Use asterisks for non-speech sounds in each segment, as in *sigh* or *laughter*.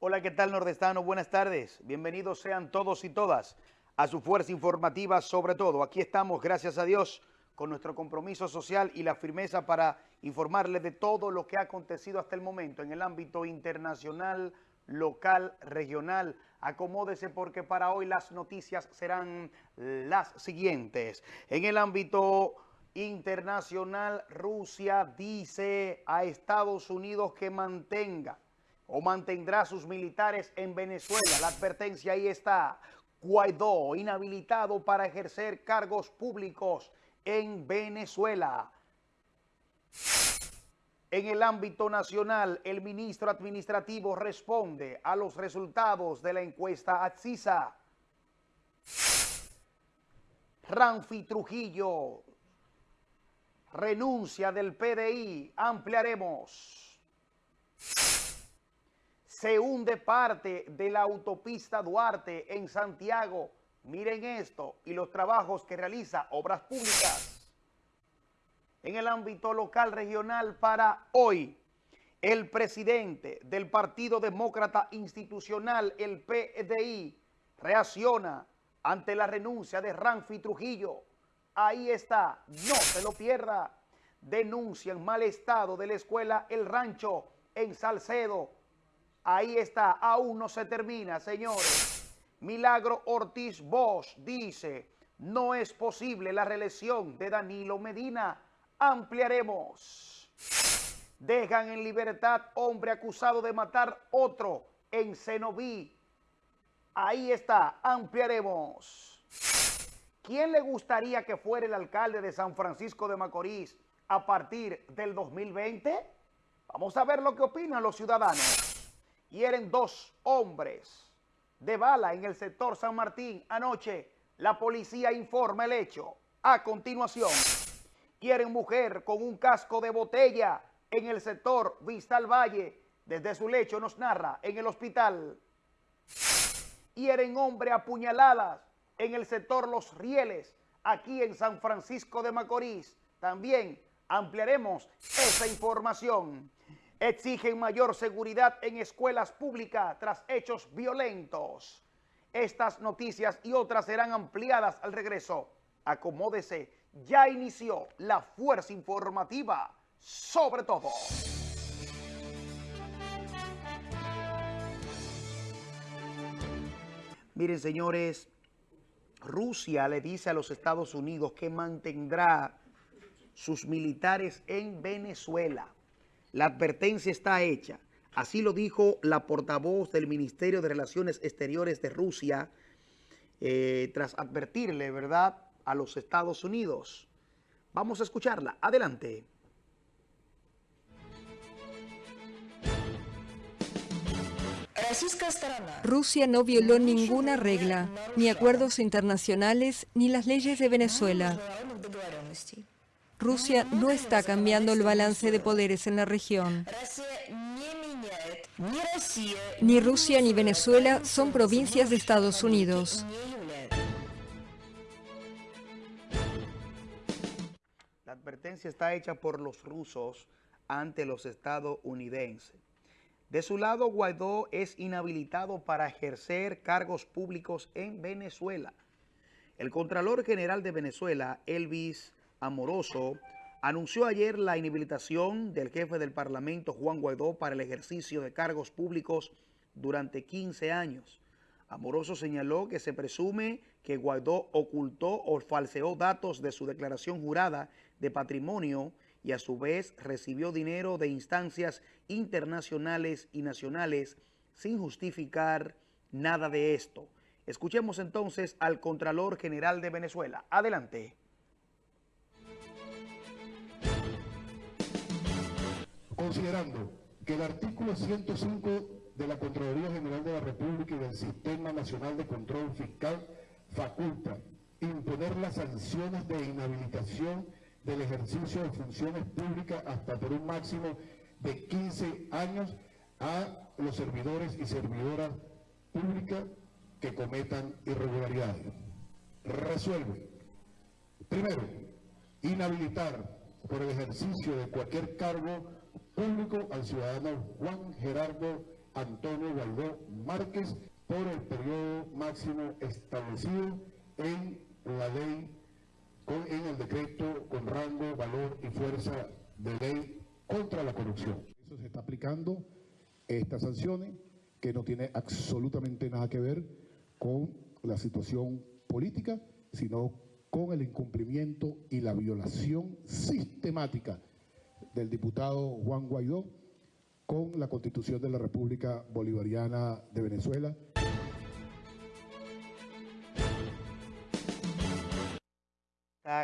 Hola, ¿qué tal nordestano? Buenas tardes. Bienvenidos sean todos y todas a su fuerza informativa sobre todo. Aquí estamos, gracias a Dios, con nuestro compromiso social y la firmeza para informarles de todo lo que ha acontecido hasta el momento en el ámbito internacional, local, regional. Acomódese porque para hoy las noticias serán las siguientes. En el ámbito internacional, Rusia dice a Estados Unidos que mantenga o mantendrá sus militares en Venezuela. La advertencia ahí está. Guaidó, inhabilitado para ejercer cargos públicos en Venezuela. En el ámbito nacional, el ministro administrativo responde a los resultados de la encuesta AXISA. Ranfi Trujillo, renuncia del PDI, ampliaremos. Se hunde parte de la autopista Duarte en Santiago. Miren esto y los trabajos que realiza Obras Públicas en el ámbito local regional para hoy. El presidente del Partido Demócrata Institucional, el PDI, reacciona ante la renuncia de Ranfi Trujillo. Ahí está, no se lo pierda. Denuncian mal estado de la escuela El Rancho en Salcedo. Ahí está, aún no se termina, señores. Milagro Ortiz Bosch dice, no es posible la reelección de Danilo Medina ampliaremos. Dejan en libertad hombre acusado de matar otro en Cenoví. Ahí está, ampliaremos. ¿Quién le gustaría que fuera el alcalde de San Francisco de Macorís a partir del 2020? Vamos a ver lo que opinan los ciudadanos. Hieren dos hombres de bala en el sector San Martín anoche. La policía informa el hecho. A continuación quieren mujer con un casco de botella en el sector Vistal Valle. Desde su lecho nos narra en el hospital. Quieren hombre a puñaladas en el sector Los Rieles, aquí en San Francisco de Macorís. También ampliaremos esa información. Exigen mayor seguridad en escuelas públicas tras hechos violentos. Estas noticias y otras serán ampliadas al regreso. Acomódese ya inició la fuerza informativa sobre todo. Miren, señores, Rusia le dice a los Estados Unidos que mantendrá sus militares en Venezuela. La advertencia está hecha. Así lo dijo la portavoz del Ministerio de Relaciones Exteriores de Rusia, eh, tras advertirle, ¿verdad?, a los Estados Unidos. Vamos a escucharla. Adelante. Rusia no violó ninguna regla, ni acuerdos internacionales, ni las leyes de Venezuela. Rusia no está cambiando el balance de poderes en la región. Ni Rusia ni Venezuela son provincias de Estados Unidos. advertencia está hecha por los rusos ante los estadounidenses. De su lado, Guaidó es inhabilitado para ejercer cargos públicos en Venezuela. El Contralor General de Venezuela, Elvis Amoroso, anunció ayer la inhabilitación del jefe del Parlamento, Juan Guaidó, para el ejercicio de cargos públicos durante 15 años. Amoroso señaló que se presume que Guaidó ocultó o falseó datos de su declaración jurada de patrimonio y a su vez recibió dinero de instancias internacionales y nacionales sin justificar nada de esto. Escuchemos entonces al Contralor General de Venezuela. Adelante. Considerando que el artículo 105 de la Contraloría General de la República y del Sistema Nacional de Control Fiscal faculta imponer las sanciones de inhabilitación del ejercicio de funciones públicas hasta por un máximo de 15 años a los servidores y servidoras públicas que cometan irregularidades. Resuelve. Primero, inhabilitar por el ejercicio de cualquier cargo público al ciudadano Juan Gerardo Antonio Guaidó Márquez por el periodo máximo establecido en la ley, con, en el decreto con rango, valor y fuerza de ley contra la corrupción. Eso se está aplicando estas sanciones que no tiene absolutamente nada que ver con la situación política, sino con el incumplimiento y la violación sistemática del diputado Juan Guaidó con la Constitución de la República Bolivariana de Venezuela.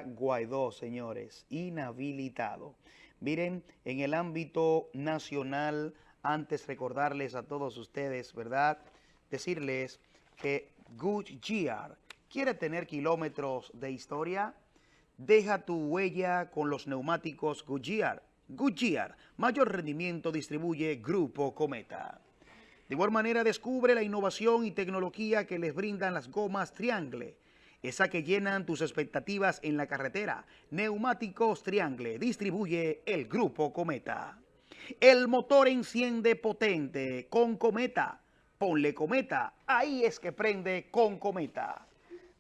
Guaidó, señores, inhabilitado. Miren, en el ámbito nacional, antes recordarles a todos ustedes, ¿verdad? Decirles que Goodyear quiere tener kilómetros de historia. Deja tu huella con los neumáticos Goodyear. Goodyear, mayor rendimiento distribuye Grupo Cometa. De igual manera descubre la innovación y tecnología que les brindan las gomas Triangle esa que llenan tus expectativas en la carretera. Neumáticos Triangle distribuye el Grupo Cometa. El motor enciende potente con Cometa. Ponle Cometa, ahí es que prende con Cometa.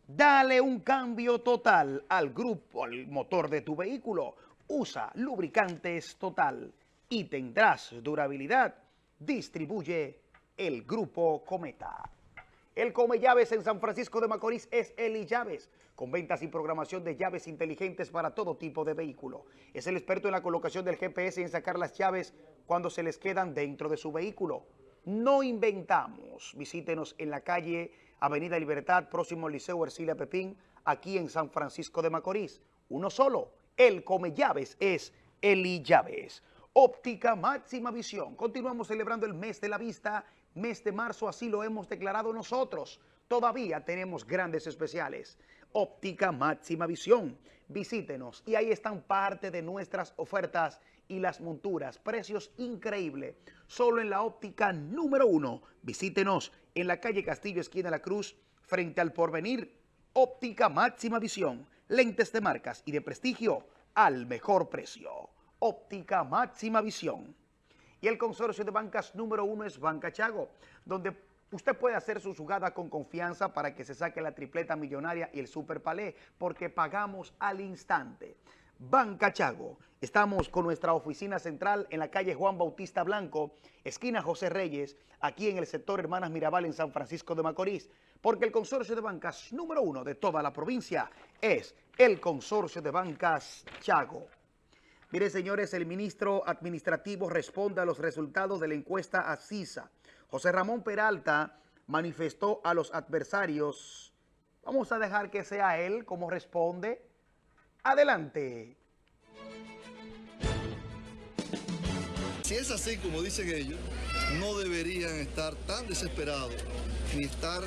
Dale un cambio total al grupo, al motor de tu vehículo. Usa lubricantes total y tendrás durabilidad. Distribuye el Grupo Cometa. El Come Llaves en San Francisco de Macorís es Eli Llaves, con ventas y programación de llaves inteligentes para todo tipo de vehículo. Es el experto en la colocación del GPS y en sacar las llaves cuando se les quedan dentro de su vehículo. No inventamos. Visítenos en la calle Avenida Libertad, próximo al Liceo Ercilia Pepín, aquí en San Francisco de Macorís. Uno solo. El Come Llaves es Eli Llaves. Óptica Máxima Visión. Continuamos celebrando el mes de la vista mes de marzo, así lo hemos declarado nosotros. Todavía tenemos grandes especiales. Óptica Máxima Visión. Visítenos y ahí están parte de nuestras ofertas y las monturas. Precios increíbles. Solo en la óptica número uno. Visítenos en la calle Castillo, esquina la Cruz, frente al Porvenir. Óptica Máxima Visión. Lentes de marcas y de prestigio al mejor precio. Óptica Máxima Visión. Y el consorcio de bancas número uno es Banca Chago, donde usted puede hacer su jugada con confianza para que se saque la tripleta millonaria y el super palé, porque pagamos al instante. Banca Chago. Estamos con nuestra oficina central en la calle Juan Bautista Blanco, esquina José Reyes, aquí en el sector Hermanas Mirabal en San Francisco de Macorís, porque el consorcio de bancas número uno de toda la provincia es el consorcio de bancas Chago. Mire, señores, el ministro administrativo responde a los resultados de la encuesta a CISA. José Ramón Peralta manifestó a los adversarios. Vamos a dejar que sea él como responde. Adelante. Si es así como dicen ellos, no deberían estar tan desesperados ni estar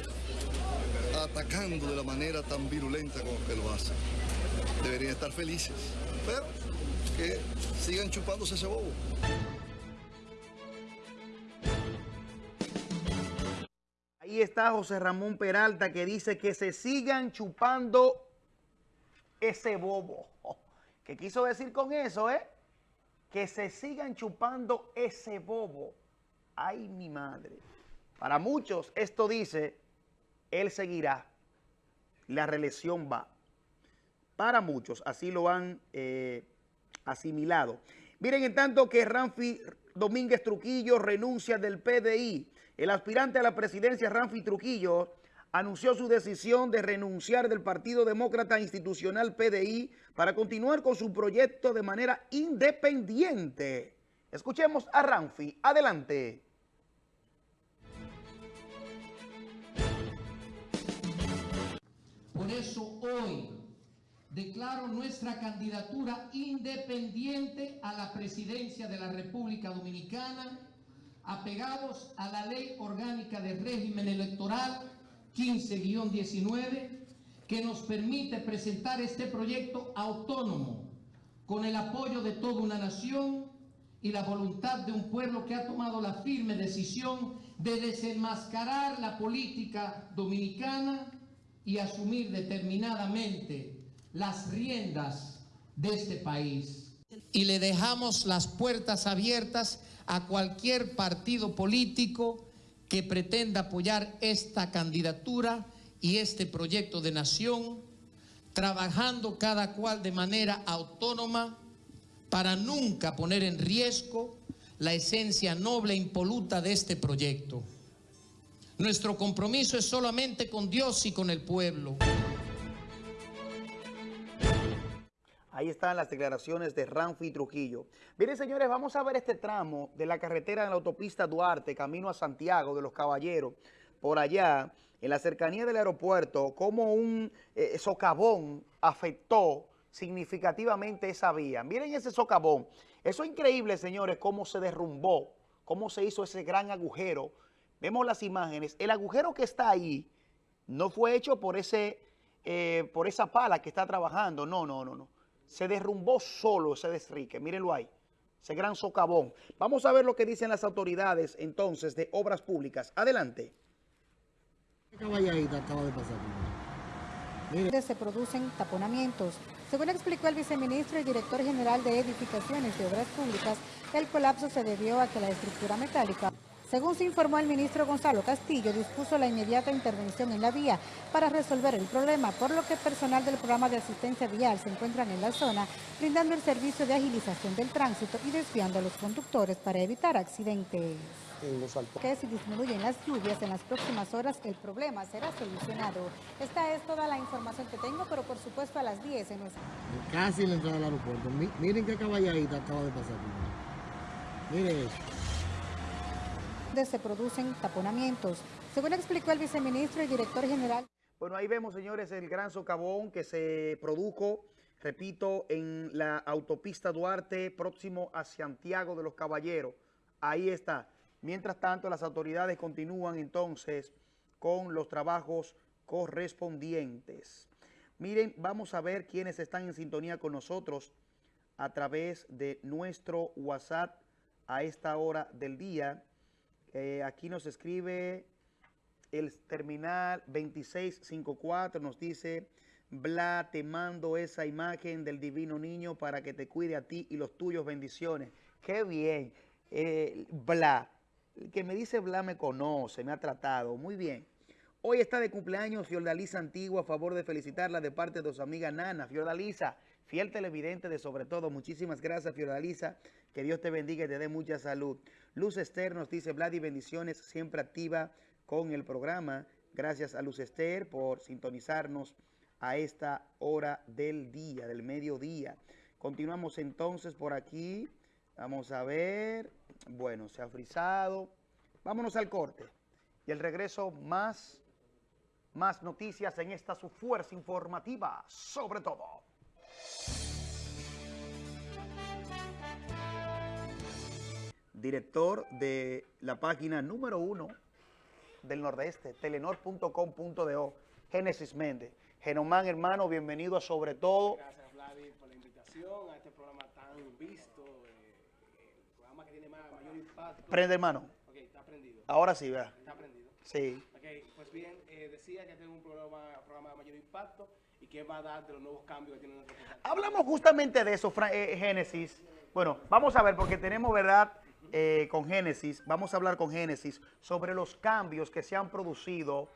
atacando de la manera tan virulenta como que lo hacen. Deberían estar felices. Pero que sigan chupándose ese bobo. Ahí está José Ramón Peralta que dice que se sigan chupando ese bobo. *laughs* ¿Qué quiso decir con eso, eh? Que se sigan chupando ese bobo. Ay, mi madre. Para muchos esto dice, él seguirá. La reelección va. Para muchos, así lo han eh, asimilado. Miren, en tanto que Ramfi Domínguez Truquillo renuncia del PDI, el aspirante a la presidencia Ramfi Truquillo anunció su decisión de renunciar del Partido Demócrata Institucional PDI para continuar con su proyecto de manera independiente. Escuchemos a Ramfi. Adelante. Por eso hoy declaro nuestra candidatura independiente a la presidencia de la República Dominicana, apegados a la Ley Orgánica de Régimen Electoral 15-19, que nos permite presentar este proyecto autónomo, con el apoyo de toda una nación y la voluntad de un pueblo que ha tomado la firme decisión de desenmascarar la política dominicana y asumir determinadamente las riendas de este país. Y le dejamos las puertas abiertas a cualquier partido político que pretenda apoyar esta candidatura y este proyecto de nación, trabajando cada cual de manera autónoma para nunca poner en riesgo la esencia noble e impoluta de este proyecto. Nuestro compromiso es solamente con Dios y con el pueblo. Ahí están las declaraciones de Ranfi Trujillo. Miren, señores, vamos a ver este tramo de la carretera de la autopista Duarte, camino a Santiago de los Caballeros, por allá, en la cercanía del aeropuerto, cómo un eh, socavón afectó significativamente esa vía. Miren ese socavón. Eso es increíble, señores, cómo se derrumbó, cómo se hizo ese gran agujero. Vemos las imágenes. El agujero que está ahí no fue hecho por, ese, eh, por esa pala que está trabajando. No, no, no, no se derrumbó solo ese desrique, mírenlo ahí, ese gran socavón. Vamos a ver lo que dicen las autoridades entonces de obras públicas. Adelante. Se producen taponamientos. Según explicó el viceministro y director general de Edificaciones y Obras Públicas, el colapso se debió a que la estructura metálica según se informó el ministro Gonzalo Castillo, dispuso la inmediata intervención en la vía para resolver el problema, por lo que personal del programa de asistencia vial se encuentran en la zona, brindando el servicio de agilización del tránsito y desviando a los conductores para evitar accidentes. Que si disminuyen las lluvias en las próximas horas, el problema será solucionado. Esta es toda la información que tengo, pero por supuesto a las 10 en nuestra... Casi en la entrada del aeropuerto. Miren qué caballadita acaba de pasar. Miren eso se producen taponamientos. Según explicó el viceministro y director general. Bueno, ahí vemos, señores, el gran socavón que se produjo, repito, en la autopista Duarte, próximo a Santiago de los Caballeros. Ahí está. Mientras tanto, las autoridades continúan entonces con los trabajos correspondientes. Miren, vamos a ver quiénes están en sintonía con nosotros a través de nuestro WhatsApp a esta hora del día. Eh, aquí nos escribe el terminal 2654, nos dice, Bla, te mando esa imagen del divino niño para que te cuide a ti y los tuyos, bendiciones. Qué bien. Eh, Bla, el que me dice Bla me conoce, me ha tratado. Muy bien. Hoy está de cumpleaños Fiordalisa Antigua, a favor de felicitarla de parte de su amiga Nana. Fiordalisa, fiel televidente de sobre todo. Muchísimas gracias, Fiordalisa. Que Dios te bendiga y te dé mucha salud. Luz Esther nos dice, Vladi, bendiciones, siempre activa con el programa. Gracias a Luz Esther por sintonizarnos a esta hora del día, del mediodía. Continuamos entonces por aquí. Vamos a ver. Bueno, se ha frisado. Vámonos al corte. Y el regreso más, más noticias en esta su fuerza informativa, sobre todo. Director de la página número uno del Nordeste, telenor.com.do, Génesis Méndez. Genomán, hermano, bienvenido a Sobre Todo. Gracias, Vladi, por la invitación a este programa tan visto, eh, el programa que tiene mayor impacto. Prende, hermano. Ok, está prendido. Ahora sí, vea. Está prendido. Sí. Ok, pues bien, eh, decía que tengo un programa, programa de mayor impacto y que va a dar de los nuevos cambios que tiene nuestro programa. Hablamos justamente de eso, eh, Génesis. Bueno, vamos a ver, porque tenemos, ¿verdad?, eh, con Génesis, vamos a hablar con Génesis sobre los cambios que se han producido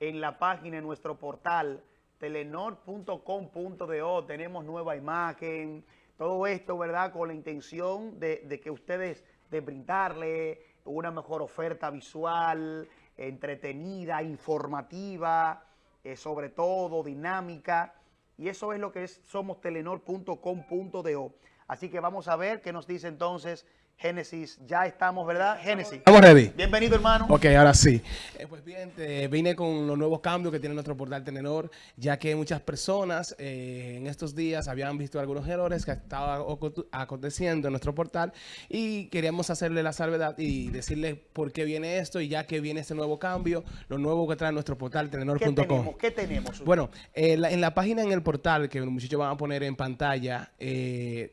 en la página, en nuestro portal, telenor.com.do. Tenemos nueva imagen, todo esto, ¿verdad? Con la intención de, que ustedes, de brindarle una mejor oferta visual, entretenida, informativa, eh, sobre todo dinámica. Y eso es lo que es, somos telenor.com.do. Así que vamos a ver qué nos dice entonces Génesis, ya estamos, ¿verdad? Génesis. Estamos ready. Bienvenido, hermano. Ok, ahora sí. Eh, pues bien, vine con los nuevos cambios que tiene nuestro portal Tenenor, ya que muchas personas eh, en estos días habían visto algunos errores que estaban aconteciendo en nuestro portal y queríamos hacerle la salvedad y decirle por qué viene esto y ya que viene este nuevo cambio, lo nuevo que trae nuestro portal tenenor.com. ¿Qué tenemos? ¿Qué tenemos? Bueno, eh, en la página en el portal que los muchachos van a poner en pantalla,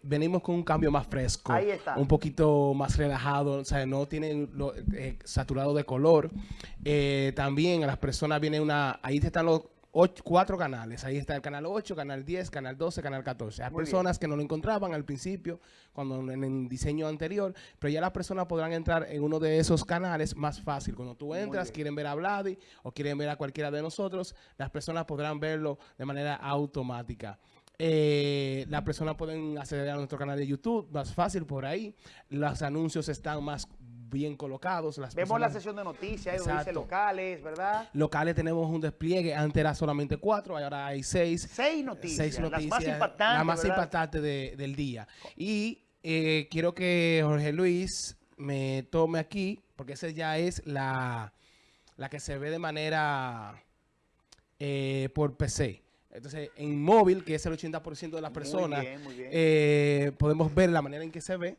venimos con un cambio más fresco. Ahí está. Un poquito más relajado, o sea, no tienen eh, saturado de color. Eh, también a las personas viene una, ahí están los ocho- cuatro canales. Ahí está el canal 8, canal 10, canal 12, canal 14. Hay Muy bien. personas que no lo encontraban al principio, cuando en el diseño anterior, pero ya las personas podrán entrar en uno de esos canales más fácil. Cuando tú entras, quieren ver a Vladi o quieren ver a cualquiera de nosotros, las personas podrán verlo de manera automática. Eh, las personas pueden acceder a nuestro canal de YouTube más fácil por ahí. Los anuncios están más bien colocados. Las Vemos la sesión de noticias, donde dice locales, ¿verdad? locales tenemos un despliegue. Antes era solamente cuatro, ahora hay seis. Seis noticias, Seis las más noticias, impactantes, La más ¿verdad? impactante de- del día. Y eh, quiero que Jorge Luis me tome aquí, porque esa ya es la, la que se ve de manera eh, por PC. Entonces, en móvil, que es el 80% de las Muy personas, bien, muy bien. eh, podemos ver la manera en que se ve.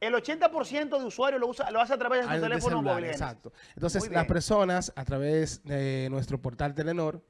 El 80% de usuarios lo, usa, lo hace a través de su teléfono celular, móvil. Exacto. Entonces, las personas, a través de nuestro portal Telenor,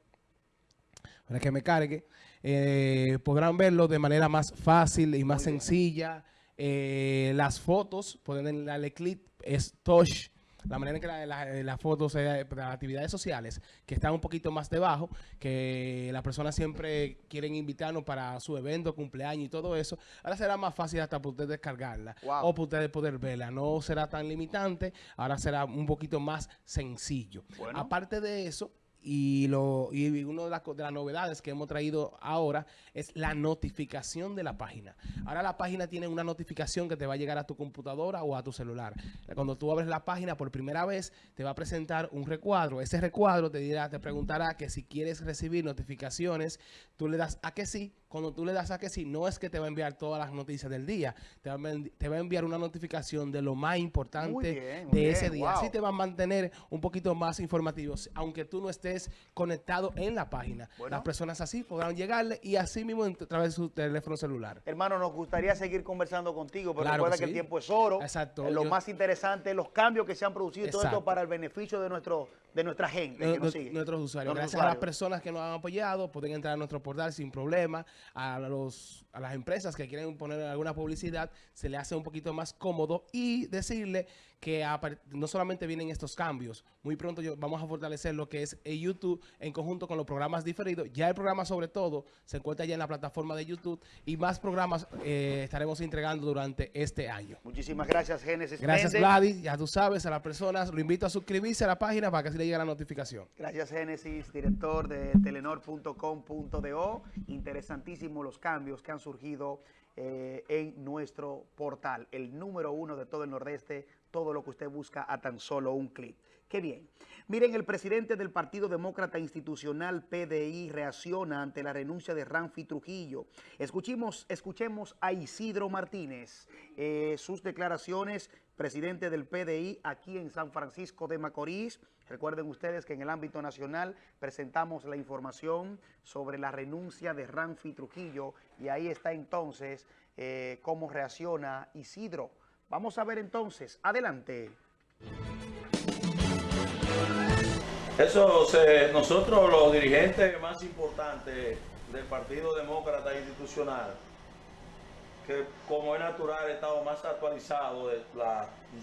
para que me cargue, eh, podrán verlo de manera más fácil y más sencilla. Eh, las fotos, pueden darle clic, es touch. La manera en que la- la- las fotos eh, de las actividades sociales, que están un poquito más debajo, que las personas siempre quieren invitarnos para su evento, cumpleaños y todo eso, ahora será más fácil hasta para ustedes descargarla Wow. o para ustedes poder verla. No será tan limitante, ahora será un poquito más sencillo. Bueno. Aparte de eso, y, lo, y una de las, co- de las novedades que hemos traído ahora es la notificación de la página. Ahora la página tiene una notificación que te va a llegar a tu computadora o a tu celular. Cuando tú abres la página por primera vez, te va a presentar un recuadro. Ese recuadro te dirá, te preguntará que si quieres recibir notificaciones, tú le das a que sí. Cuando tú le das a que sí, no es que te va a enviar todas las noticias del día, te va a, te va a enviar una notificación de lo más importante bien, muy de ese bien, día. wow. Así te va a mantener un poquito más informativos, aunque tú no estés conectado en la página. Bueno. Las personas así podrán llegarle y así mismo a través de su teléfono celular. Hermano, nos gustaría seguir conversando contigo, pero Claro recuerda que que, el tiempo es oro. Exacto, Lo yo- más interesante, los cambios que se han producido y todo esto Exacto. para el beneficio de nuestro de nuestra gente que Nu- nos sigue. nuestros usuarios. Nuestros Gracias a las personas que nos han apoyado, pueden entrar a nuestro portal sin problema. A, los, a las empresas que quieren poner alguna publicidad, se le hace un poquito más cómodo y decirle que no solamente vienen estos cambios, muy pronto yo- vamos a fortalecer lo que es el YouTube en conjunto con los programas diferidos. Ya el programa sobre todo se encuentra ya en la plataforma de YouTube y más programas eh, estaremos entregando durante este año. Muchísimas gracias, Génesis. Gracias Méndez. Gladys, ya tú sabes, a las personas, lo invito a suscribirse a la página para que así le llegue la notificación. Gracias, Génesis, director de telenor.com.do. Interesantísimos los cambios que han surgido eh, en nuestro portal, el número uno de todo el Nordeste, todo lo que usted busca a tan solo un clic. Qué bien. Miren, el presidente del Partido Demócrata Institucional, PDI, reacciona ante la renuncia de Ranfi Trujillo. Escuchemos, escuchemos a Isidro Martínez, eh, sus declaraciones, presidente del PDI aquí en San Francisco de Macorís. Recuerden ustedes que en el ámbito nacional presentamos la información sobre la renuncia de Ranfi Trujillo y ahí está entonces eh, cómo reacciona Isidro. Vamos a ver entonces, adelante. Eso, nosotros los dirigentes más importantes del Partido Demócrata Institucional, que como es natural estamos más actualizados de los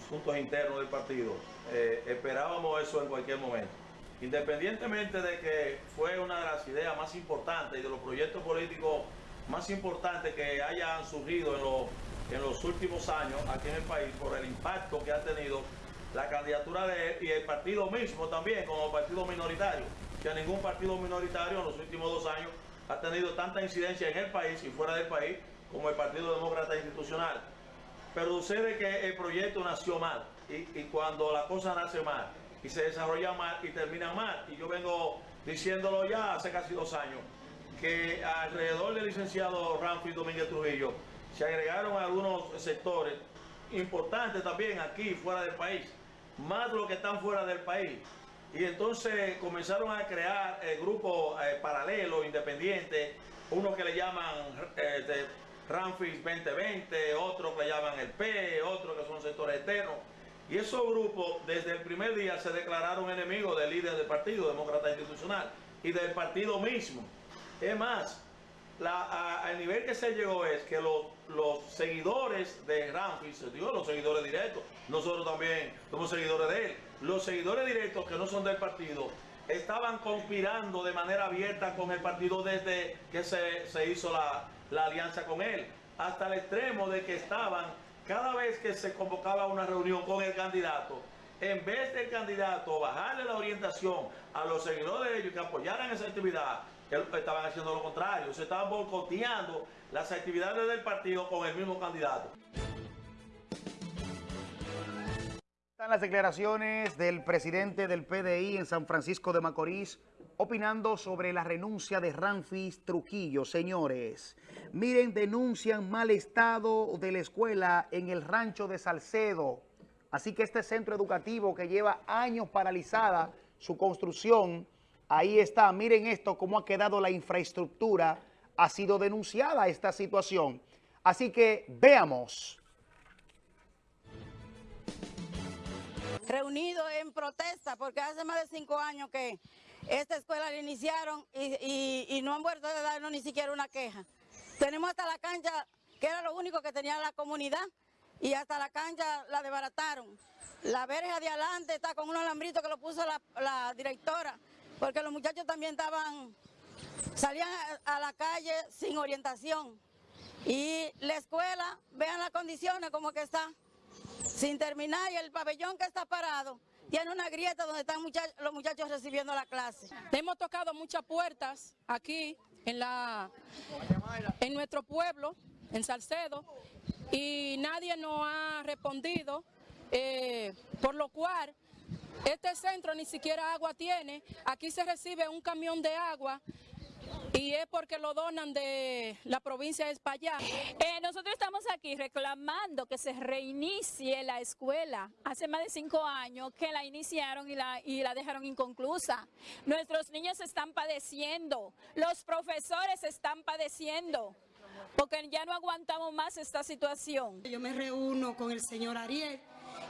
asuntos internos del partido, eh, esperábamos eso en cualquier momento. Independientemente de que fue una de las ideas más importantes y de los proyectos políticos más importantes que hayan surgido en los, en los últimos años aquí en el país por el impacto que ha tenido la candidatura de él y el partido mismo también como partido minoritario, que ningún partido minoritario en los últimos dos años ha tenido tanta incidencia en el país y fuera del país como el Partido Demócrata Institucional. Pero sucede que el proyecto nació mal y, y cuando la cosa nace mal y se desarrolla mal y termina mal, y yo vengo diciéndolo ya hace casi dos años, que alrededor del licenciado Ramfi Domínguez Trujillo se agregaron algunos sectores importantes también aquí fuera del país, más de los que están fuera del país. Y entonces comenzaron a crear eh, grupos eh, paralelos, independientes, unos que le llaman eh, Ramfis 2020, otros que le llaman el P, otros que son sectores externos. Y esos grupos desde el primer día se declararon enemigos del líder del partido, demócrata institucional, y del partido mismo. Es más, la, al nivel que se llegó es que los, los seguidores de Ramfis, digo los seguidores directos, nosotros también somos seguidores de él, los seguidores directos que no son del partido, estaban conspirando de manera abierta con el partido desde que se, se hizo la, la alianza con él, hasta el extremo de que estaban, cada vez que se convocaba una reunión con el candidato, en vez del candidato bajarle la orientación a los seguidores de ellos que apoyaran esa actividad, estaban haciendo lo contrario, se estaban boicoteando las actividades del partido con el mismo candidato. Están las declaraciones del presidente del PDI en San Francisco de Macorís opinando sobre la renuncia de Ramfis Trujillo. Señores, miren, denuncian mal estado de la escuela en el rancho de Salcedo. Así que este centro educativo que lleva años paralizada su construcción, ahí está. Miren esto, cómo ha quedado la infraestructura. Ha sido denunciada esta situación. Así que veamos. reunido en protesta porque hace más de cinco años que esta escuela la iniciaron y, no han vuelto a darnos ni siquiera una queja. Tenemos hasta la cancha, que era lo único que tenía la comunidad, y hasta la cancha la desbarataron. La verja de adelante está con un alambrito que lo puso la, directora, porque los muchachos también estaban, salían a la calle sin orientación. Y la escuela, vean las condiciones como que está sin terminar y el pabellón que está parado tiene una grieta donde están los muchachos recibiendo la clase. Hemos tocado muchas puertas aquí en, la, en nuestro pueblo, en Salcedo, y nadie nos ha respondido, eh, por lo cual este centro ni siquiera agua tiene. Aquí se recibe un camión de agua y es porque lo donan de la provincia de España. Eh, nosotros estamos aquí reclamando que se reinicie la escuela. Hace más de cinco años que la iniciaron y la, y la dejaron inconclusa. Nuestros niños están padeciendo, los profesores están padeciendo porque ya no aguantamos más esta situación. Yo me reúno con el señor Ariel,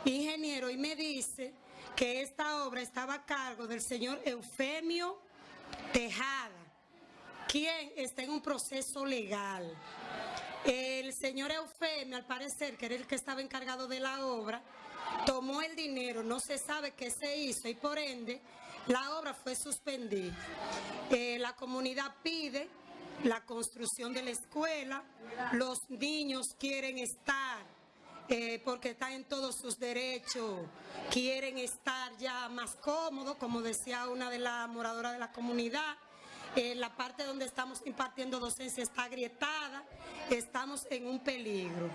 ingeniero, y me dice que esta obra estaba a cargo del señor Eufemio Tejada quien está en un proceso legal. El señor Eufemio, al parecer, que era el que estaba encargado de la obra, tomó el dinero, no se sabe qué se hizo y por ende la obra fue suspendida. Eh, la comunidad pide la construcción de la escuela, los niños quieren estar eh, porque están en todos sus derechos, quieren estar ya más cómodos, como decía una de las moradoras de la comunidad, la parte donde estamos impartiendo docencia está agrietada, estamos en un peligro.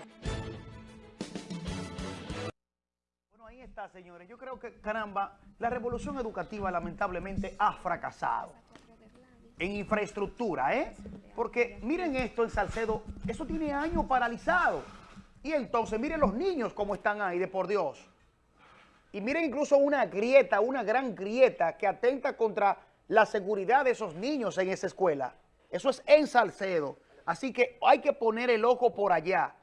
Bueno, ahí está, señores. Yo creo que, caramba, la revolución educativa lamentablemente ha fracasado en infraestructura, ¿eh? Porque miren esto en Salcedo, eso tiene años paralizado. Y entonces miren los niños cómo están ahí, de por Dios. Y miren incluso una grieta, una gran grieta que atenta contra la seguridad de esos niños en esa escuela. Eso es en Salcedo. Así que hay que poner el ojo por allá.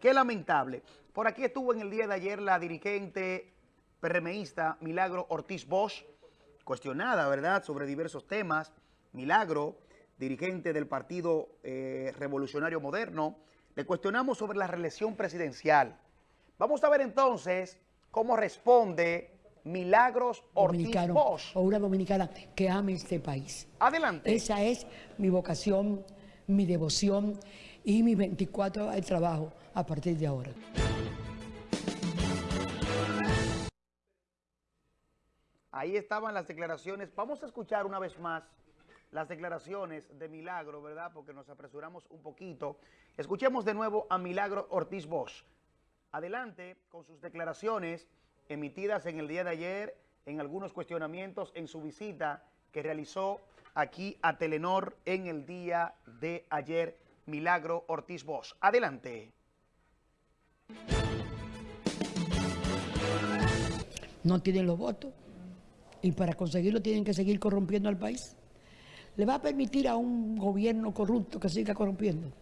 Qué lamentable. Por aquí estuvo en el día de ayer la dirigente PRMista Milagro Ortiz Bosch, cuestionada, ¿verdad?, sobre diversos temas. Milagro, dirigente del Partido eh, Revolucionario Moderno, le cuestionamos sobre la reelección presidencial. Vamos a ver entonces cómo responde Milagros Ortiz Bosch. O una dominicana que ame este país. Adelante. Esa es mi vocación, mi devoción y mi 24 horas de trabajo a partir de ahora. Ahí estaban las declaraciones. Vamos a escuchar una vez más las declaraciones de Milagro, ¿verdad? Porque nos apresuramos un poquito. Escuchemos de nuevo a Milagro Ortiz Bosch. Adelante con sus declaraciones emitidas en el día de ayer en algunos cuestionamientos en su visita que realizó aquí a Telenor en el día de ayer, Milagro Ortiz Bosch. Adelante. No tienen los votos y para conseguirlo tienen que seguir corrompiendo al país. ¿Le va a permitir a un gobierno corrupto que siga corrompiendo?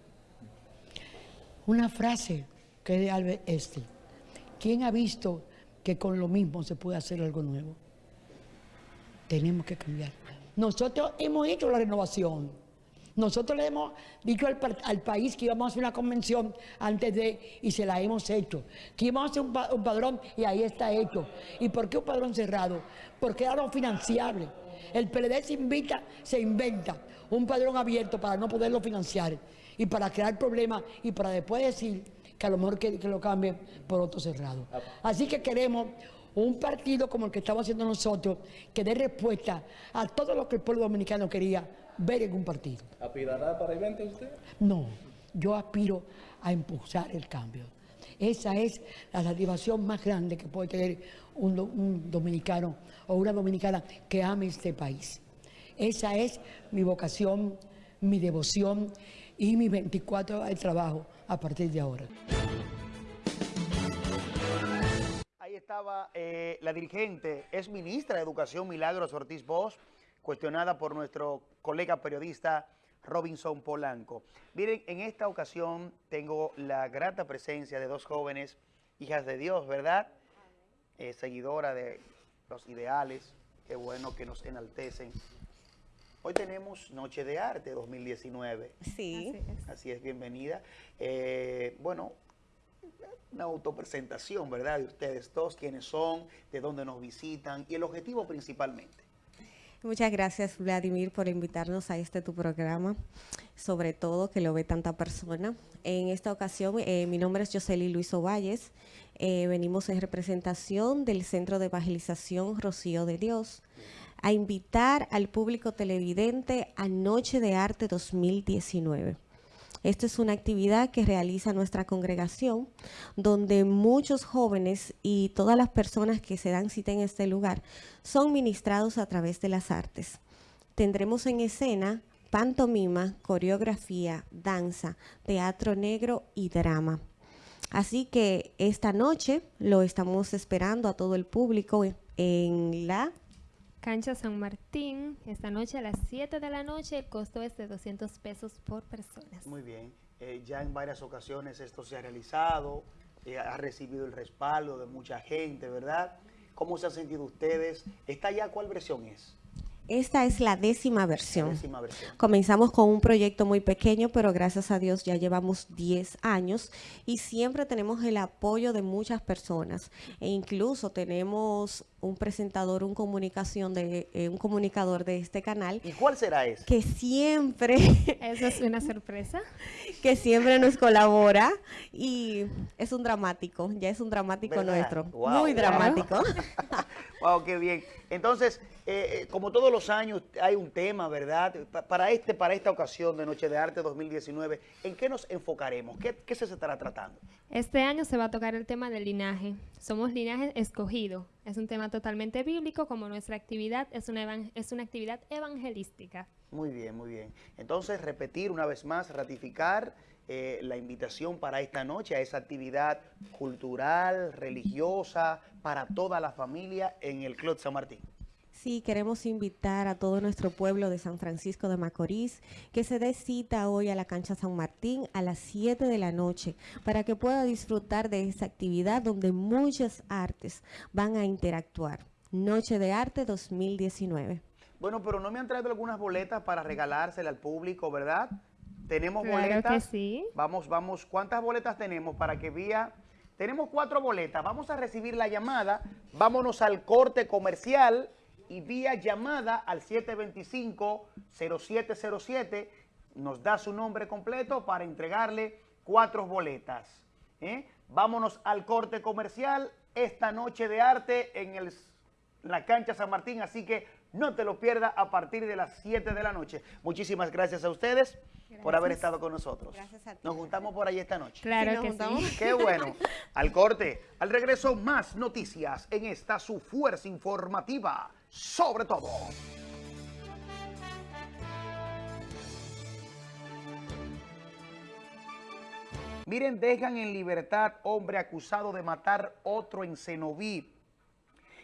Una frase que es de Albert Einstein. ¿Quién ha visto que con lo mismo se puede hacer algo nuevo. Tenemos que cambiar. Nosotros hemos hecho la renovación. Nosotros le hemos dicho al, país que íbamos a hacer una convención antes de, y se la hemos hecho. Que íbamos a hacer un, un padrón y ahí está hecho. ¿Y por qué un padrón cerrado? Porque era no financiable. El PLD se invita, se inventa un padrón abierto para no poderlo financiar y para crear problemas y para después decir que a lo mejor que, que lo cambien por otro cerrado. Así que queremos un partido como el que estamos haciendo nosotros que dé respuesta a todo lo que el pueblo dominicano quería ver en un partido. ¿Aspirará para el 20 usted? No, yo aspiro a impulsar el cambio. Esa es la satisfacción más grande que puede tener un, do- un dominicano o una dominicana que ame este país. Esa es mi vocación, mi devoción y mis 24 horas de trabajo a partir de ahora. Ahí estaba eh, la dirigente, es ministra de Educación Milagros Ortiz Bosch, cuestionada por nuestro colega periodista Robinson Polanco. Miren, en esta ocasión tengo la grata presencia de dos jóvenes, hijas de Dios, ¿verdad? Eh, seguidora de los ideales, qué bueno que nos enaltecen. Hoy tenemos Noche de Arte 2019. Sí. Así es, bienvenida. Eh, bueno, una autopresentación, ¿verdad? De ustedes dos, quiénes son, de dónde nos visitan y el objetivo principalmente. Muchas gracias, Vladimir, por invitarnos a este tu programa, sobre todo que lo ve tanta persona. En esta ocasión, eh, mi nombre es Josely Luis Ovalles. Eh, venimos en representación del Centro de Evangelización Rocío de Dios a invitar al público televidente a Noche de Arte 2019. Esta es una actividad que realiza nuestra congregación, donde muchos jóvenes y todas las personas que se dan cita en este lugar son ministrados a través de las artes. Tendremos en escena pantomima, coreografía, danza, teatro negro y drama. Así que esta noche lo estamos esperando a todo el público en- la Cancha San Martín, esta noche a las 7 de la noche, el costo es de 200 pesos por persona. Muy bien. Eh, ya en varias ocasiones esto se ha realizado, eh, ha recibido el respaldo de mucha gente, ¿verdad? ¿Cómo se han sentido ustedes? ¿Esta ya cuál versión es? Esta es la décima versión. Décima versión. Comenzamos con un proyecto muy pequeño, pero gracias a Dios ya llevamos 10 años y siempre tenemos el apoyo de muchas personas. E incluso tenemos un presentador, un comunicación de eh, un comunicador de este canal. ¿Y cuál será ese? Que siempre *laughs* Eso es una sorpresa. *laughs* que siempre nos colabora y es un dramático, ya es un dramático ¿Verdad? nuestro, Wow. muy dramático. *laughs* Wow, qué bien. Entonces, eh, eh, como todos los años, hay un tema, ¿verdad? Pa- Para este, para esta ocasión de Noche de Arte 2019, ¿en qué nos enfocaremos? ¿Qué, qué se estará tratando? Este año se va a tocar el tema del linaje. Somos linaje escogido. Es un tema totalmente bíblico, como nuestra actividad es una, es una actividad evangelística. Muy bien, muy bien. Entonces, repetir una vez más, ratificar eh, la invitación para esta noche a esa actividad cultural, religiosa, para toda la familia en el Club San Martín. Sí, queremos invitar a todo nuestro pueblo de San Francisco de Macorís que se dé cita hoy a la cancha San Martín a las 7 de la noche para que pueda disfrutar de esta actividad donde muchas artes van a interactuar. Noche de Arte 2019. Bueno, pero no me han traído algunas boletas para regalársela al público, ¿verdad? Tenemos Claro que boletas. sí. Vamos, vamos. ¿Cuántas boletas tenemos para que vía? Tenemos cuatro boletas. Vamos a recibir la llamada. Vámonos al corte comercial y vía llamada al 725-0707 nos da su nombre completo para entregarle cuatro boletas. ¿eh? Vámonos al corte comercial esta noche de arte en el la cancha San Martín, así que no te lo pierdas a partir de las 7 de la noche. Muchísimas gracias a ustedes por haber Gracias. estado con nosotros. Nos juntamos por ahí esta noche. Claro Sí, nos que sí. juntamos. Qué bueno. *laughs* Al corte, al regreso, más noticias en esta su fuerza informativa, sobre todo. Miren, dejan en libertad hombre acusado de matar otro en Cenoví.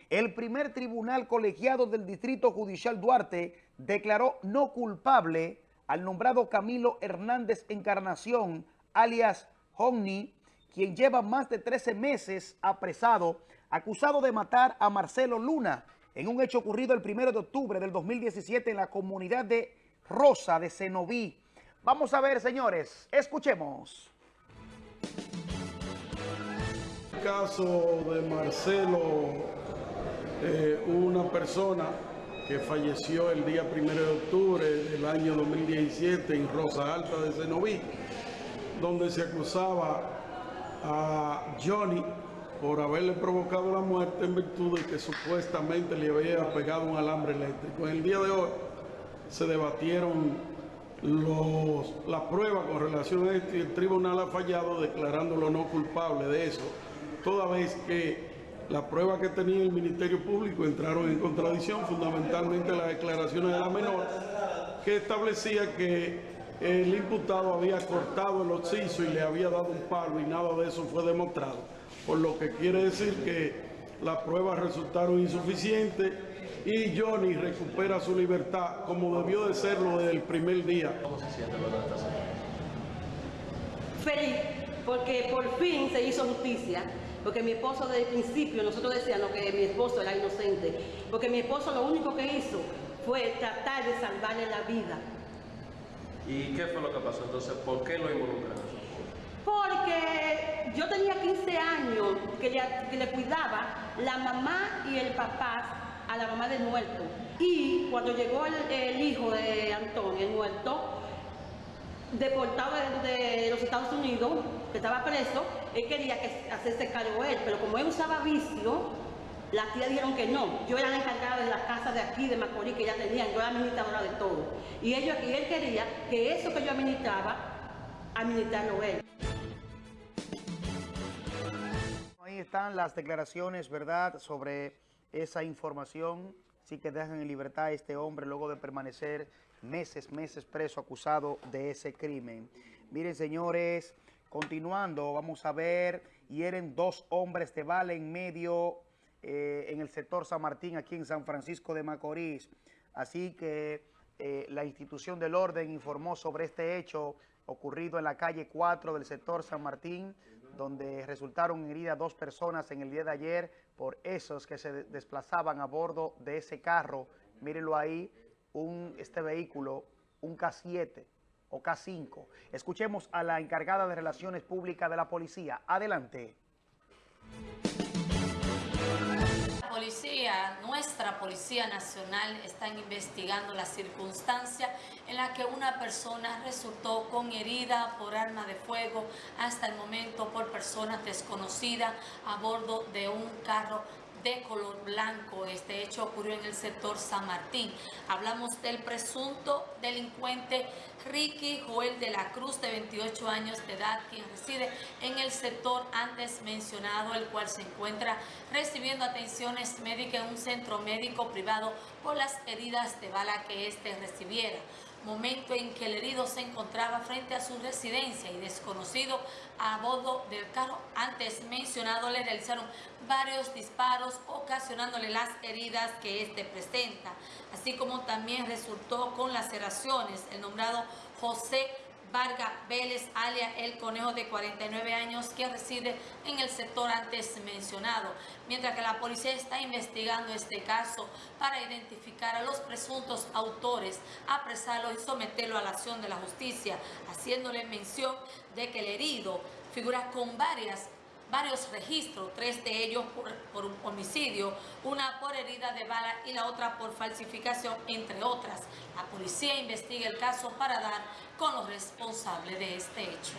El primer tribunal colegiado del Distrito Judicial Duarte declaró no culpable al nombrado Camilo Hernández Encarnación, alias Homni, quien lleva más de 13 meses apresado, acusado de matar a Marcelo Luna en un hecho ocurrido el 1 de octubre del 2017 en la comunidad de Rosa de Cenoví. Vamos a ver, señores, escuchemos. El caso de Marcelo, eh, una persona que falleció el día 1 de octubre del año 2017 en Rosa Alta de Cenoví, donde se acusaba a Johnny por haberle provocado la muerte en virtud de que supuestamente le había pegado un alambre eléctrico. En el día de hoy se debatieron los, las pruebas con relación a esto y el tribunal ha fallado declarándolo no culpable de eso, toda vez que las pruebas que tenía el Ministerio Público entraron en contradicción, fundamentalmente las declaraciones de la menor, que establecía que el imputado había cortado el occiso y le había dado un palo y nada de eso fue demostrado. Por lo que quiere decir que las pruebas resultaron insuficientes y Johnny recupera su libertad como debió de serlo desde el primer día. ¿Cómo se siente luego de esta semana? Feliz, porque por fin se hizo justicia. Porque mi esposo desde el principio, nosotros decíamos que mi esposo era inocente. Porque mi esposo lo único que hizo fue tratar de salvarle la vida. ¿Y qué fue lo que pasó entonces? ¿Por qué lo involucraron? Porque yo tenía 15 años que le, cuidaba la mamá y el papá a la mamá del muerto. Y cuando llegó el, hijo de Antonio, el muerto, deportado de, de, los Estados Unidos, que estaba preso, él quería que hacerse cargo él, pero como él usaba vicio, las tías dijeron que no. Yo era la encargada de la casa de aquí, de Macorís, que ya tenían, yo era administradora de todo. Y, ellos, y él quería que eso que yo administraba, administrarlo él. Están las declaraciones, ¿verdad?, sobre esa información. Sí que dejan en libertad a este hombre luego de permanecer meses, meses preso acusado de ese crimen. Miren, señores, continuando, vamos a ver, hieren dos hombres de bala en medio eh, en el sector San Martín, aquí en San Francisco de Macorís. Así que eh, la institución del orden informó sobre este hecho ocurrido en la calle 4 del sector San Martín, donde resultaron heridas dos personas en el día de ayer por esos que se desplazaban a bordo de ese carro. Mírenlo ahí, un, este vehículo, un K7 o K5. Escuchemos a la encargada de Relaciones Públicas de la Policía. Adelante. Policía, nuestra Policía Nacional, están investigando la circunstancia en la que una persona resultó con herida por arma de fuego hasta el momento por personas desconocidas a bordo de un carro de color blanco. Este hecho ocurrió en el sector San Martín. Hablamos del presunto delincuente Ricky Joel de la Cruz, de 28 años de edad, quien reside en el sector antes mencionado, el cual se encuentra recibiendo atenciones médicas en un centro médico privado por las heridas de bala que éste recibiera momento en que el herido se encontraba frente a su residencia y desconocido a bordo del carro antes mencionado le realizaron varios disparos ocasionándole las heridas que éste presenta, así como también resultó con laceraciones. El nombrado José Vargas Vélez, alia El Conejo, de 49 años, que reside en el sector antes mencionado, mientras que la policía está investigando este caso para identificar a los presuntos autores, apresarlo y someterlo a la acción de la justicia, haciéndole mención de que el herido figura con varias varios registros, tres de ellos por, por, un homicidio, una por herida de bala y la otra por falsificación, entre otras. La policía investiga el caso para dar con los responsables de este hecho.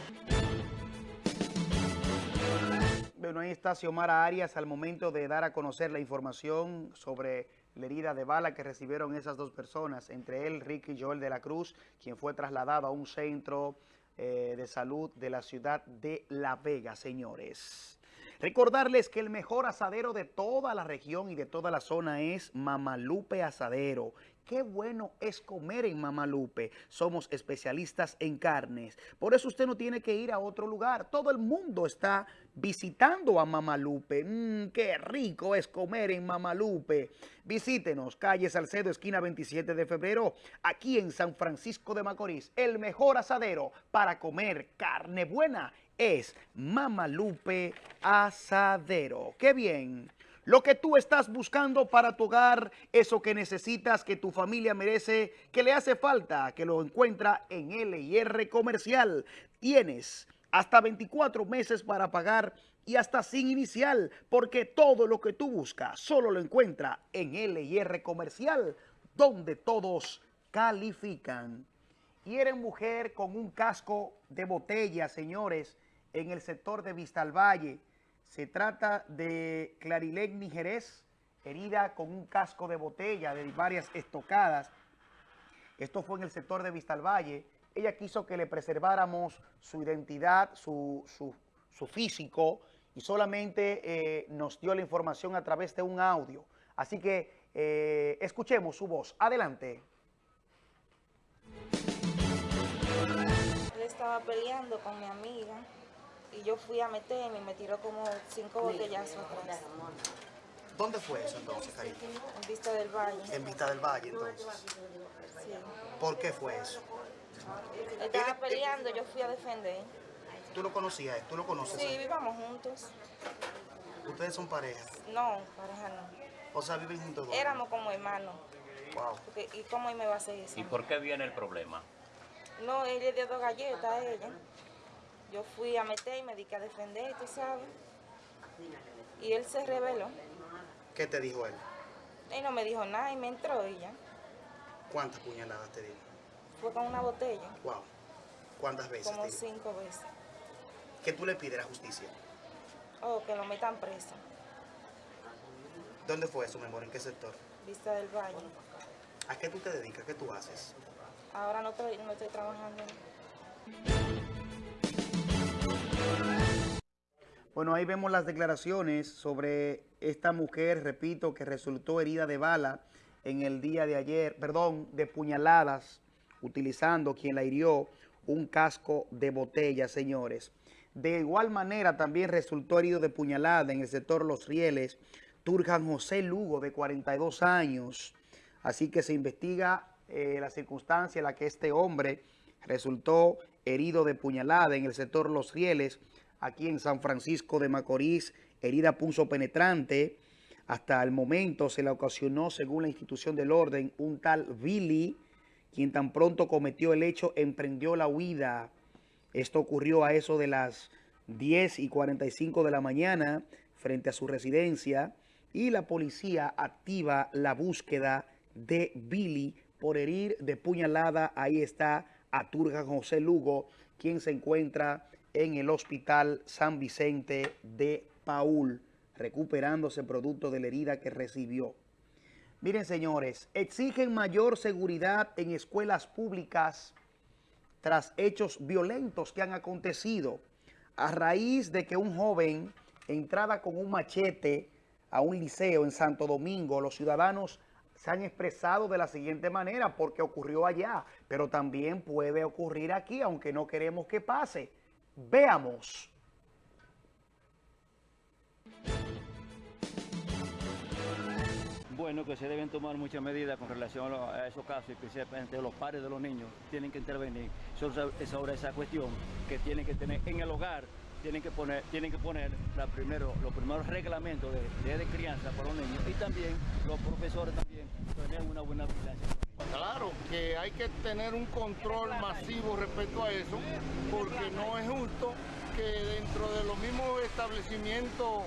Bueno, ahí está Xiomara Arias al momento de dar a conocer la información sobre la herida de bala que recibieron esas dos personas, entre él, Ricky Joel de la Cruz, quien fue trasladado a un centro eh, de salud de la ciudad de La Vega, señores. Recordarles que el mejor asadero de toda la región y de toda la zona es Mamalupe Asadero. Qué bueno es comer en Mamalupe. Somos especialistas en carnes. Por eso usted no tiene que ir a otro lugar. Todo el mundo está visitando a Mamalupe. Mmm, qué rico es comer en Mamalupe. Visítenos, calle Salcedo, esquina 27 de febrero, aquí en San Francisco de Macorís. El mejor asadero para comer carne buena es Mamalupe Asadero. ¡Qué bien! Lo que tú estás buscando para tu hogar, eso que necesitas, que tu familia merece, que le hace falta, que lo encuentra en LIR Comercial. Tienes hasta 24 meses para pagar y hasta sin inicial, porque todo lo que tú buscas solo lo encuentra en LIR Comercial, donde todos califican. Y eres mujer con un casco de botella, señores, en el sector de Vista al Valle. Se trata de Clarilegni Jerez, herida con un casco de botella de varias estocadas. Esto fue en el sector de Vista al Valle. Ella quiso que le preserváramos su identidad, su, su, su físico, y solamente eh, nos dio la información a través de un audio. Así que eh, escuchemos su voz. Adelante. Él estaba peleando con mi amiga y yo fui a meterme y me tiró como cinco botellazos atrás. ¿Dónde fue eso entonces, cariño? En Vista del Valle. En Vista del Valle, entonces. Sí. ¿Por qué fue eso? Estaba peleando, yo fui a defender. ¿Tú lo conocías? ¿Tú lo conoces? Sí, vivamos juntos. ¿Ustedes son pareja? No, pareja no. O sea, viven juntos dos. Éramos como hermanos. Wow. Porque, ¿Y cómo él me va a hacer eso? ¿Y por qué viene el problema? No, él le dio dos galletas a ella. Yo fui a meter y me dediqué a defender, tú sabes. Y él se rebeló. ¿Qué te dijo él? Él no me dijo nada y me entró y ya. ¿Cuántas puñaladas te dijo? Fue con una botella. Wow. ¿Cuántas veces Como te cinco veces. ¿Qué tú le pides a la justicia? Oh, que lo metan preso. ¿Dónde fue eso, mi amor? ¿En qué sector? Vista del Valle. ¿A qué tú te dedicas? ¿Qué tú haces? Ahora no estoy, no estoy trabajando. Bueno, ahí vemos las declaraciones sobre esta mujer, repito, que resultó herida de bala en el día de ayer, perdón, de puñaladas, utilizando quien la hirió un casco de botella, señores. De igual manera también resultó herido de puñalada en el sector Los Rieles, Turjan José Lugo, de 42 años. Así que se investiga eh, la circunstancia en la que este hombre resultó herido de puñalada en el sector Los Rieles, aquí en San Francisco de Macorís, herida punzo penetrante. Hasta el momento se le ocasionó, según la institución del orden, un tal Billy, quien tan pronto cometió el hecho, emprendió la huida. Esto ocurrió a eso de las 10 y 45 de la mañana frente a su residencia y la policía activa la búsqueda de Billy por herir de puñalada. Ahí está Aturga José Lugo, quien se encuentra en el Hospital San Vicente de Paul, recuperándose producto de la herida que recibió. Miren, señores, exigen mayor seguridad en escuelas públicas tras hechos violentos que han acontecido a raíz de que un joven entraba con un machete a un liceo en Santo Domingo. Los ciudadanos se han expresado de la siguiente manera porque ocurrió allá, pero también puede ocurrir aquí, aunque no queremos que pase. Veamos. Bueno, que se deben tomar muchas medidas con relación a, esos casos, especialmente los padres de los niños tienen que intervenir sobre, esa cuestión que tienen que tener en el hogar, tienen que poner, tienen que poner los primeros reglamentos de, de crianza para los niños y también los profesores también una buena. Claro, que hay que tener un control masivo respecto a eso, porque no es justo que dentro de los mismos establecimientos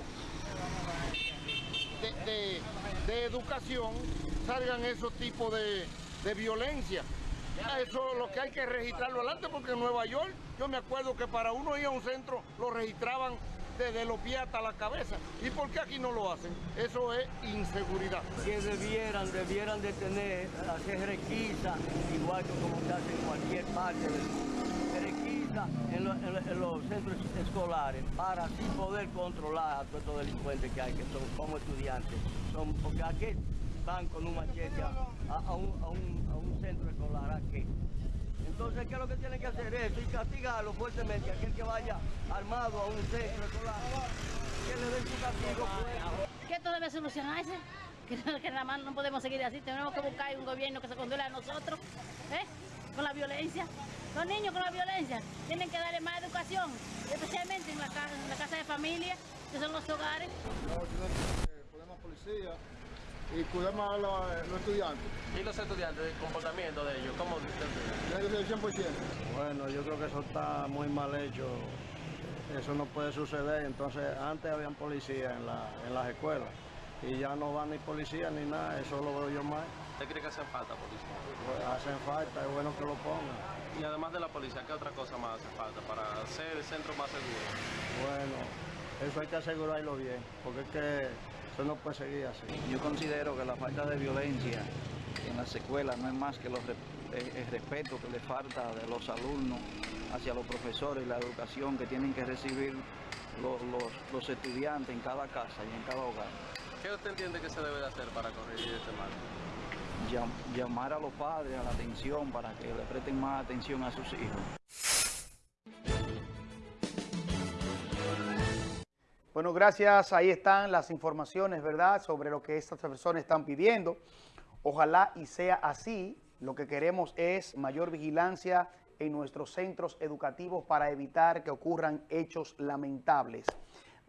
de educación salgan esos tipos de, de violencia. Eso es lo que hay que registrarlo adelante, porque en Nueva York yo me acuerdo que para uno ir a un centro lo registraban desde los pies hasta la cabeza. ¿Y por qué aquí no lo hacen? Eso es inseguridad. Que debieran, debieran de tener, hacer requisa, igual que como se hace en cualquier parte del mundo. Requisa en, lo- en lo- en los centros escolares para así poder controlar a todos estos delincuentes que hay, que son como estudiantes. Son, porque aquí van con un machete a- a un, a un- a un centro escolar aquí. Entonces, ¿qué es lo que tienen que hacer? Eso y castigarlo fuertemente. Aquel que vaya armado a un centro escolar, que le den su castigo. pues. que esto debe solucionarse, que, que nada más no podemos seguir así, tenemos que buscar un gobierno que se controle a nosotros, ¿eh? con la violencia. Los niños con la violencia tienen que darle más educación, especialmente en la, en la casa de familia, que son los hogares. No, policía y cuidemos a los, los estudiantes. ¿Y los estudiantes, el comportamiento de ellos? ¿Cómo ser 100%. Bueno, yo creo que eso está muy mal hecho. Eso no puede suceder. Entonces, antes habían policías en, la, en las escuelas y ya no van ni policías ni nada. Eso lo veo yo mal. ¿Usted cree que hacen falta policía? Pues hacen falta, es bueno que lo pongan. Y además de la policía, ¿qué otra cosa más hace falta para hacer el centro más seguro? Bueno, eso hay que asegurarlo bien, porque es que no puede seguir así. Yo considero que la falta de violencia en las escuelas no es más que los eh, el respeto que le falta de los alumnos hacia los profesores y la educación que tienen que recibir los, los- los estudiantes en cada casa y en cada hogar. ¿Qué usted entiende que se debe de hacer para corregir este mal? Llam- llamar a los padres a la atención para que le presten más atención a sus hijos. Bueno, gracias. Ahí están las informaciones, ¿verdad?, sobre lo que estas personas están pidiendo. Ojalá y sea así. Lo que queremos es mayor vigilancia en nuestros centros educativos para evitar que ocurran hechos lamentables.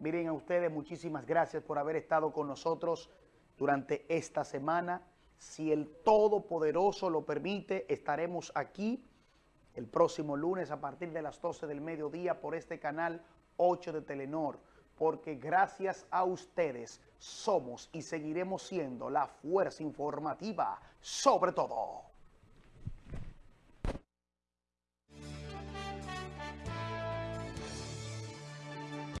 Miren a ustedes, muchísimas gracias por haber estado con nosotros durante esta semana. Si el Todopoderoso lo permite, estaremos aquí el próximo lunes a partir de las 12 del mediodía por este canal 8 de Telenor, porque gracias a ustedes somos y seguiremos siendo la fuerza informativa sobre todo.